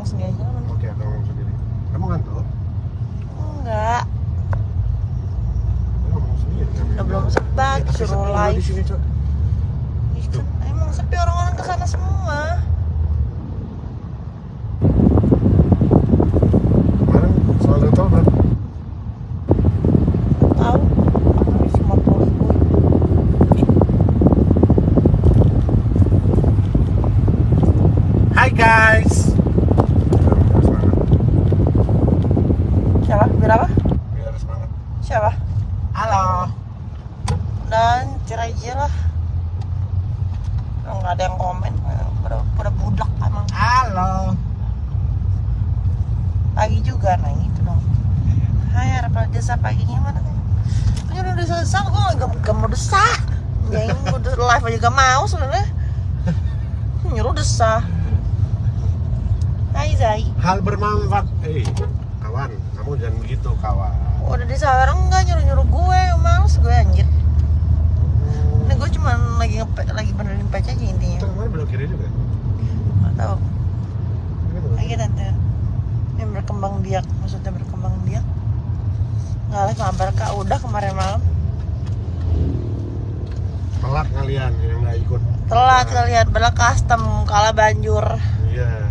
ngomong sendiri aja lah. Oke, aku ngomong sendiri. Kamu ngantuk? Enggak. Kamu ngomong sendiri kan? Udah belum sebat, suruh live. Di sini, Cok. Ih, kan Emang sepi orang-orang ke sana semua. Kemarin soal tol berapa? Tahu? Habis 50 ribu. Hai guys. Biar semangat. Siapa? Berapa? Biar semangat. Siapa? Halo. Dan cerai aja lah. Nggak ada yang komen. Pada, pada budak emang. Halo. Pagi juga, nah gitu dong. Hai, harapan desa paginya mana? Ini udah desah, gue gak, gak mau desah. Ya ini gue udah live aja gak mau sebenarnya. Nyuruh desah. Hai Zai. Hal bermanfaat. Eh, kawan, kamu jangan begitu, kawan. Udah desah orang enggak nyuruh-nyuruh gue, males gue anjir. Ini gue cuma lagi ngepe, lagi benerin patch aja Itu intinya. kemarin belok kiri juga. Gak tau. Ini Lagi tante. Yang berkembang biak, maksudnya berkembang biak. Nggak live mabar kak, udah kemarin malam. Telat kalian yang nggak ikut. Telat kalian, bela custom, kalah banjur. Iya.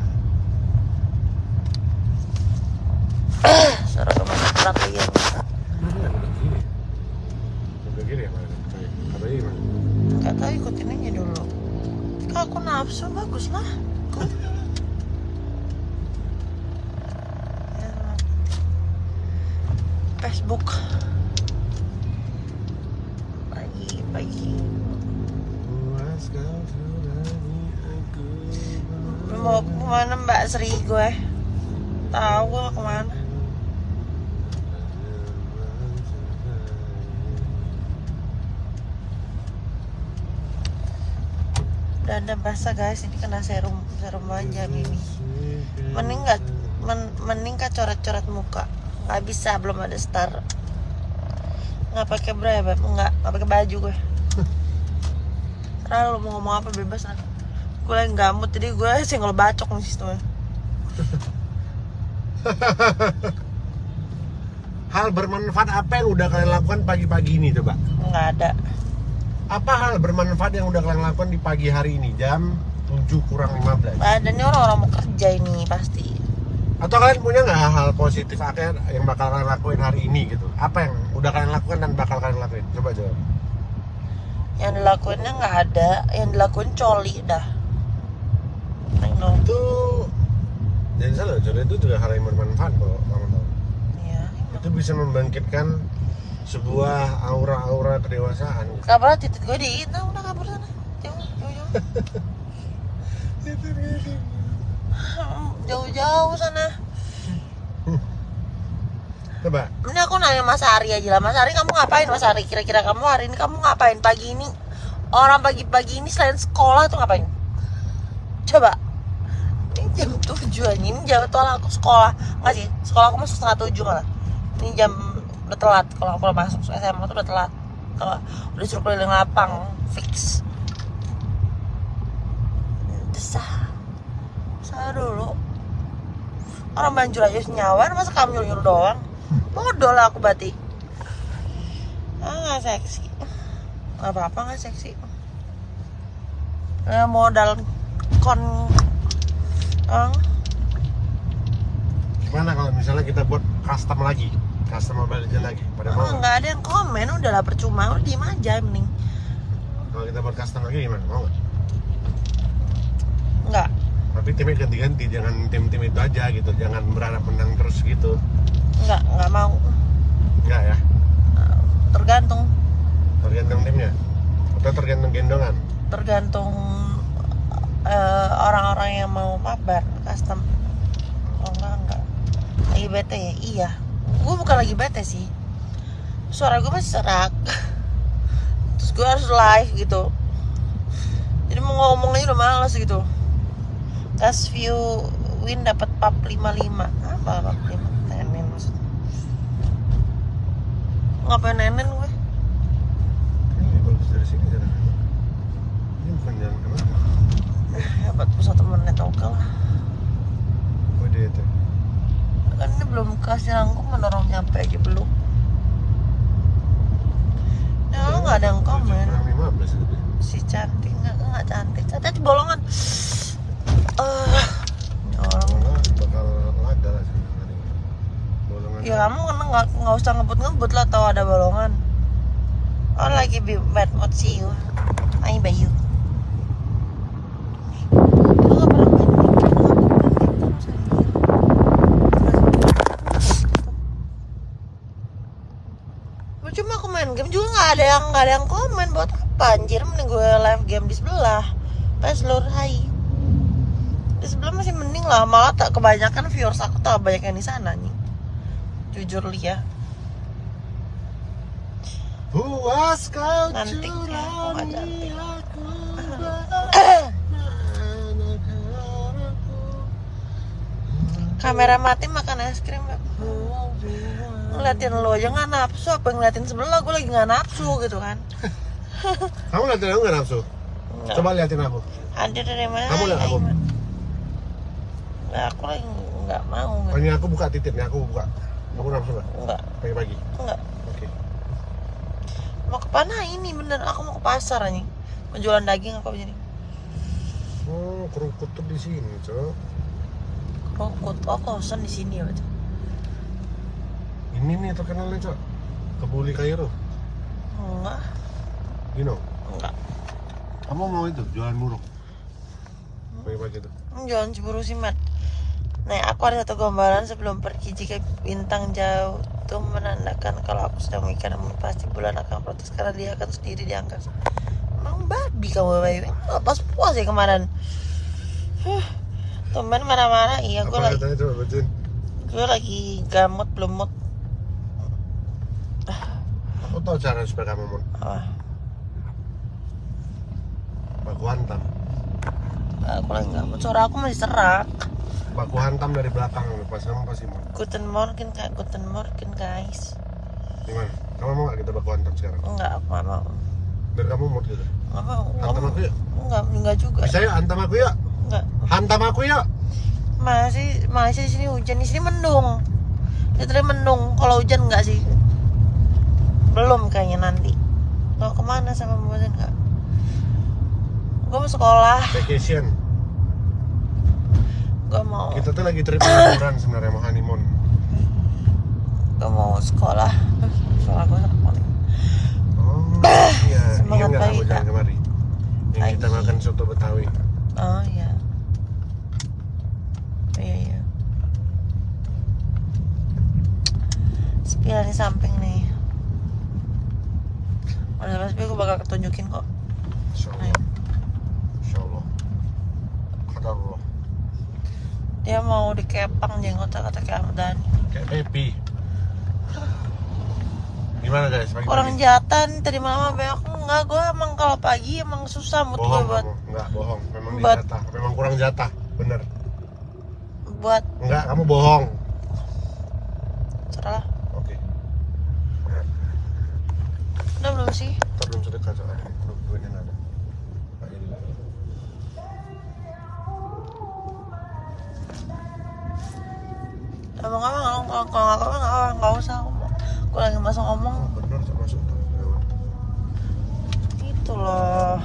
Suruh ke masuk berat lagi ya. Nggak belok kiri. Ya? Katanya gimana? Gak tau ikutin aja dulu. Kak aku nafsu, bagus lah. Ikut. Ya, Facebook Sri gue. Tahu gue ke mana. Dada basah guys. Ini kena serum serum aja ini mending nggak men, mending kak coret-coret muka. Nggak bisa belum ada star. Nggak pakai bra ya Beb? nggak nggak pakai baju gue. Terlalu mau ngomong apa bebas gue lagi gamut jadi gue single bacok nih sistemnya Hal bermanfaat apa yang udah kalian lakukan pagi-pagi ini coba? nggak ada Apa hal bermanfaat yang udah kalian lakukan di pagi hari ini jam 7 kurang 15? ada nih orang-orang mau kerja ini pasti Atau kalian punya nggak hal positif akhir yang bakal kalian lakuin hari ini gitu? Apa yang udah kalian lakukan dan bakal kalian lakuin? Coba jawab. yang dilakuinnya nggak ada yang dilakuin coli dah. Itu jangan salah, coba itu juga hal yang bermanfaat kok, kamu tahu. Iya. Itu bisa membangkitkan sebuah aura-aura kedewasaan. Kabar titik gue di itu udah kabur sana. Jauh, jauh, jauh. Jauh-jauh sana. Coba, Ini aku nanya Mas Ari aja lah. Mas Ari kamu ngapain Mas Ari? Kira-kira kamu hari ini kamu ngapain pagi ini? Orang pagi-pagi ini selain sekolah tuh ngapain? Coba. 7 aja. Ini jam tolak aku sekolah. Nggak sih? Sekolah aku masuk setengah tujuh malah. Ini jam udah telat. Kalau aku masuk SMA tuh udah telat. Kalau udah suruh keliling lapang fix. Desah. Desah dulu. Orang banjur aja senyawan, masa kamu nyuruh-nyuruh doang? Bodoh lah aku berarti. Ah, nggak seksi. Gak apa-apa nggak seksi. Eh, modal kon Ang, gimana kalau misalnya kita buat custom lagi? Custom Mobile Legends lagi? Pada mau oh, nggak? nggak ada yang komen, udahlah percuma, udah diem aja mending. Kalau kita buat custom lagi gimana? Mau nggak? Nggak, Tapi timnya ganti-ganti, jangan tim-tim itu aja gitu. Jangan berharap menang terus gitu. nggak, nggak mau. Enggak ya? Tergantung, Tergantung timnya. Atau tergantung gendongan. tergantung eh, orang-orang yang mau mabar custom. Oh enggak, enggak. Lagi bete ya? Iya. Gue bukan lagi bete sih. Suara gue masih serak. Terus gue harus live gitu. Jadi mau ngomong aja udah males gitu. Gas view win dapat pap 55. Apa pap 5? Nenen maksudnya. Ngapain nenen gue? Ini bagus dari sini jalan. Ini bukan jalan ke mana? Buat pusat menit oke lah. Oh belum kasih rangkuman orang nyampe aja belum. Ya lo nggak ada yang komen. Kurang 15 si cantik nggak nggak cantik. Cantik di bolongan. Eh ya Bolongan bakal laga lah sih hari ini. Bolongan. ya kamu kan nggak nggak usah ngebut-ngebut lah tahu ada bolongan. Oh lagi be bad mood see you. Ayo Bayu nggak pernah main game, lu nggak pernah main game, terus aja. Cuma aku main game juga nggak ada yang nggak ada yang komen buat apa? Anjir mending gue live game di sebelah. Pas seluruh hai. Di sebelah masih mending lah malah tak kebanyakan viewers aku tak banyak yang di sana nih jujur Lia. Puas kau Nanti, ya, aku curangi cantik. aku. Kamera mati makan es krim. Ngeliatin lo aja nggak nafsu apa ngeliatin sebelah gue lagi nggak nafsu gitu kan. Kamu liatin aku gak nafsu? Nggak. Coba liatin aku. Hadir dari mana Kamu lihat aku? Nggak, aku lagi nggak mau Oh, ini aku buka titik nih, aku buka. Aku nafsu gak? nggak. Pagi-pagi? Nggak. Oke. Mau ke mana ini? Bener aku mau ke pasar nih mau jualan daging apa begini Oh, kerukut tuh di sini, Cok. Rokok oh kosan di sini ya Pak. Ini nih terkenalnya, Cok Kebuli Kairo enggak You know enggak Kamu mau itu, jualan muruk Pagi-pagi tuh Jangan cemburu sih, Mat. Nah, aku ada satu gambaran sebelum pergi jika bintang jauh itu menandakan kalau aku sedang memikirkan pasti bulan akan protes karena dia akan sendiri diangkat. Emang babi kamu, Bayu. Nggak pas puas ya kemarin. Huh. Tumben marah-marah. Iya, gue Apa lagi, gue lagi gamut belum mood. Cara supaya kamu mau Apa? Baku hantam Aku lagi nggak. Suara aku masih serak. Baku hantam dari belakang Pas kamu pasti mau Guten Morgen, Kak. Guten Morgen, guys. Gimana? Kamu mau gak kita baku hantam sekarang? Enggak, aku nggak mau. Biar kamu mood gitu Nggak mau. Nggak Hantam mau. aku yuk Enggak, enggak juga. Bisa yuk, hantam aku yuk Enggak. Hantam aku yuk Masih masih di sini hujan, di sini mendung. Literally mendung. Kalau hujan enggak sih? Belum kayaknya nanti. Mau ke mana sama Mbak enggak? Gue mau sekolah. Vacation Gue mau. Kita tuh lagi trip liburan sebenarnya mau honeymoon Gue mau sekolah. Suara gue sakit. Oh iya, Semangat iya nggak kamu jalan Kak. kemari Yang kita makan soto Betawi Oh iya. Iya iya. Spion di samping nih. Udah mas gue bakal ketunjukin kok. Insya Allah Ayo. Insya Allah Kata Allah Dia mau dikepang jenggotnya kata kayak Ahmad Dhani. Kayak Pepi. Gimana guys pagi? Orang jatan tadi apa aku enggak gue emang kalau pagi emang susah mood gue buat kamu, enggak bohong. Memang buat- dijatah, memang kurang jatah. Bener. Buat Enggak, kamu bohong. Cerah. Oke Udah belum sih? Ntar belum sedekat soalnya Duitnya ada Nggak jadi lagi Emang apa kalau kalau kalau nggak usah. Gue lagi masuk ngomong bener, masuk udah. itu loh.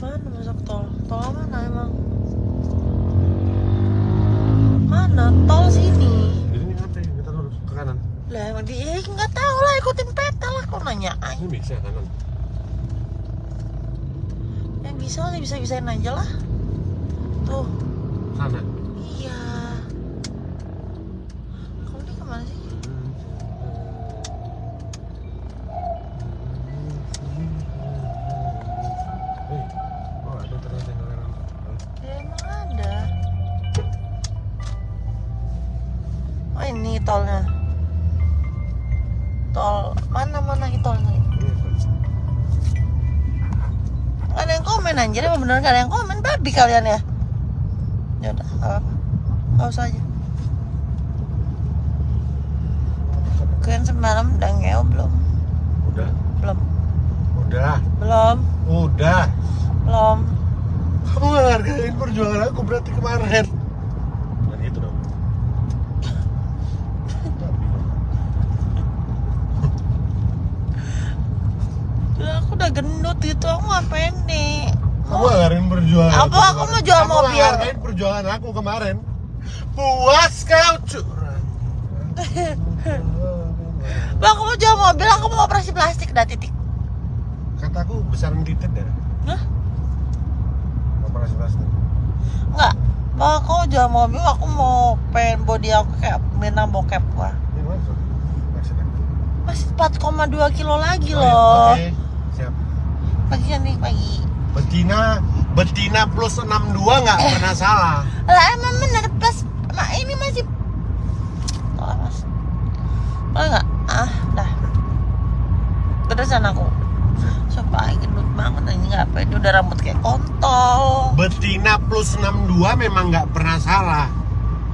Mana masuk tol? Tol mana emang? Mana? Tol sini. Ini ngapain? Kita lurus ke kanan Lah emang dia nggak tahu lah ikutin peta lah kok nanya. Ini bisa kanan Ya bisa lah bisa bisain aja lah. Tuh Sana iya. Anjir emang bener gak ada yang komen babi kalian ya. Ya udah gak apa-apa. Gak usah aja. Kalian semalam udah ngeo belum? Udah Belum. Udah, Belum, udah. belum. Kamu gak hargain perjuangan aku berarti kemarin. Dan gitu dong. Aku udah gendut gitu, aku nggak pendek. Gak hargain perjuangan Apa? aku Aku mau jual mobil. hargain perjuangan aku kemarin. Puas kau curang. Bang, aku mau jual mobil, aku mau operasi plastik dah titik. Kataku besaran titik deh. Hah? Operasi plastik. Enggak. Bang, aku mau jual mobil, aku mau pengen body aku kayak minang bokep gua. Masih 4,2 kilo lagi Oh, iya. loh. Oke, siap. Pagi nih, pagi. Betina, betina plus 62 nggak Eh. pernah salah. Lah emang bener plus mak ini masih oh, mas. Boleh nggak? Ah, dah. Gedesan aku. Sumpah gendut banget ini nggak pede udah rambut kayak kontol. Betina plus 62 memang nggak pernah salah.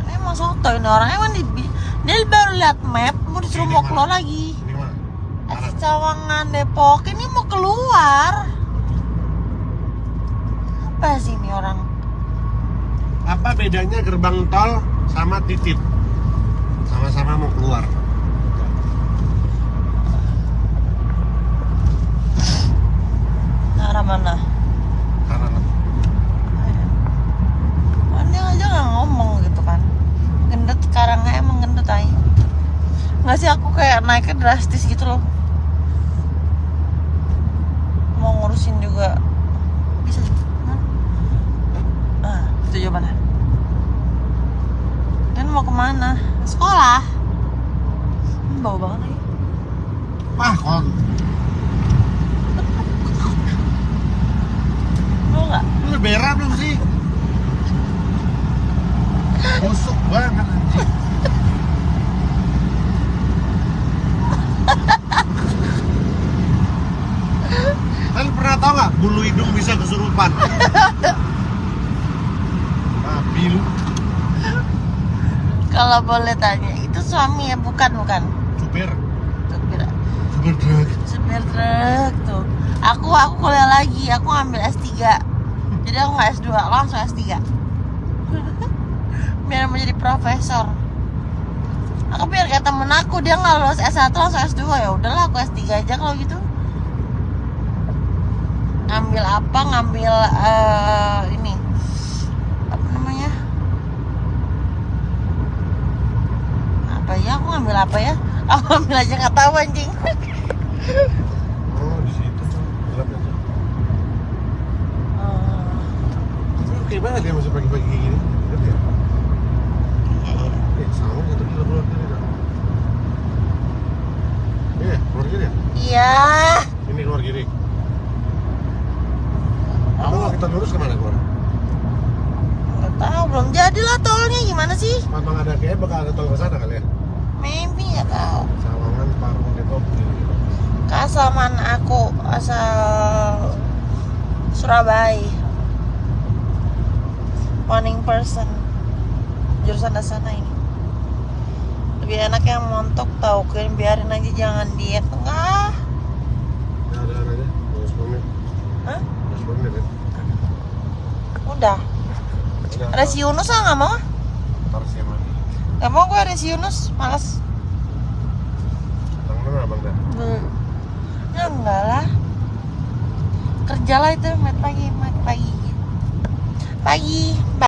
Emang soto ini orang emang di, dia baru lihat map mau disuruh mau keluar lagi. Cawangan Depok ini mau keluar. Apa sih ini orang? Apa bedanya gerbang tol sama titip? Sama-sama mau keluar. Arah mana? Kanan. Kan dia aja nggak ngomong gitu kan Gendut sekarang emang gendut ay Nggak sih aku kayak naiknya drastis gitu loh Mau ngurusin juga Bisa juga kan? Ah, itu jawabannya Dan mau ke mana? Sekolah hmm, Bau banget lagi Wah, kon. Mau nggak? Lu berak belum sih? Busuk banget anjing. Kalian pernah tau nggak bulu hidung bisa kesurupan? Babi lu, Kalau boleh tanya Itu suami ya? Bukan, bukan? Supir, Supir. Supir truk. supir truk tuh. Aku aku kuliah lagi. Aku ngambil S3 jadi aku nggak S2 langsung S3 biar menjadi profesor. Aku biar kayak temen aku dia nggak lulus S1 langsung S2 ya udahlah aku S3 aja kalau gitu. Ngambil apa? Ngambil eh, ini apa namanya apa ya aku ngambil apa ya aku ngambil aja nggak tahu anjing Oh di situ tuh, gelap aja. Tapi oke banget ya masih pagi-pagi kayak gini. Lihat ya. Eh, sama satu kilo keluar kiri dah. Iya, keluar kiri ya? Iya. Ini keluar kiri. Apa kalau kita lurus ke mana keluar? Nggak tahu, belum jadi lah tolnya gimana sih? Memang ada kayak bakal ada tol ke sana kali ya? Nggak tahu. Sawangan, Parung, Depok. Keasaman aku asal Surabaya. Morning person. Jurusan sana ini. Lebih enak yang montok tahu kan biarin aja jangan diet. Enggak. Ada aja. 10 menit. Hah? 10 menit ya? Udah. Ada si Yunus ah nggak mau? Ntar. Gak mau gue ada si Yunus, malas. Bang mana abang dah? Hmm. Ya enggak lah. Kerja lah itu, pagi, mat pagi. Pagi.